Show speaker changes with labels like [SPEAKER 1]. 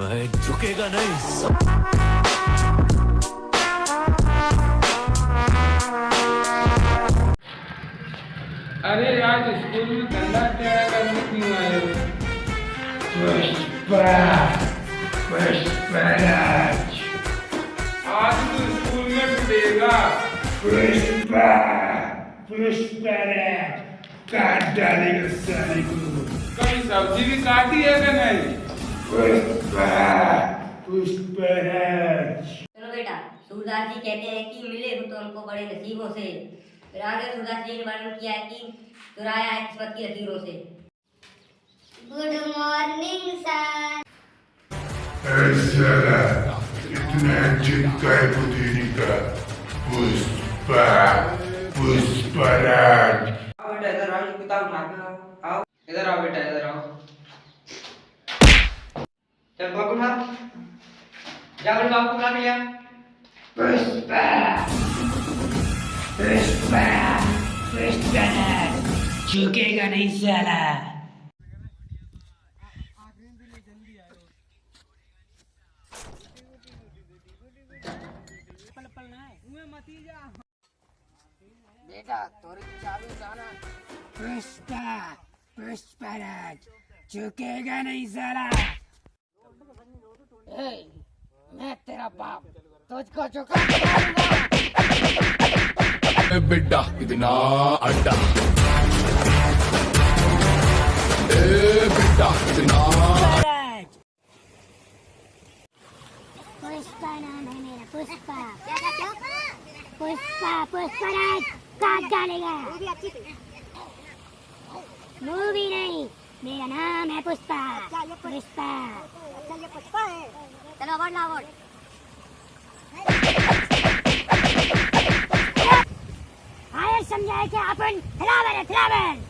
[SPEAKER 1] है झुकेगा नहीं।
[SPEAKER 2] अरे आज स्कूल में ठंडा क्या करने क्यों आए हो? आज तो स्कूल में पिटेगा
[SPEAKER 3] काट डालेगा साले को
[SPEAKER 2] कभी सब्ज़ी भी काटी है कि नहीं?
[SPEAKER 4] चलो बेटा सूरदास जी कहते हैं कि मिले हो तो हमको बड़े नसीबों से। फिर आगे सूरदास जी ने वर्णन किया है कि चुराया है किस्मत की लकीरों से।
[SPEAKER 5] गुड मॉर्निंग सर
[SPEAKER 3] इतना चिपका है पुदीनी का पुष्पा पुष्पराज।
[SPEAKER 6] आओ बेटा इधर आओ किताब उठा आओ। इधर आओ बेटा इधर आओ चल बाबू उठा जा बोल बाबू उठा लिया
[SPEAKER 3] पुष्पा पुष्पा पुष्पराज झुकेगा नहीं साला। पुष्पा पुष्पराज झुकेगा नहीं साला। मैं तेरा बाप तुझको झुका
[SPEAKER 1] बिड्ड इतना अड्डा। ए इतना
[SPEAKER 5] पुष्पा नाम है मेरा पुष्पा। पुष्पा पुष्पराज काट डालेगा मूवी नहीं मेरा नाम है पुष्पा। पुष्पा। अवार्ड आयर समजाय की अपन आहे फ्लावर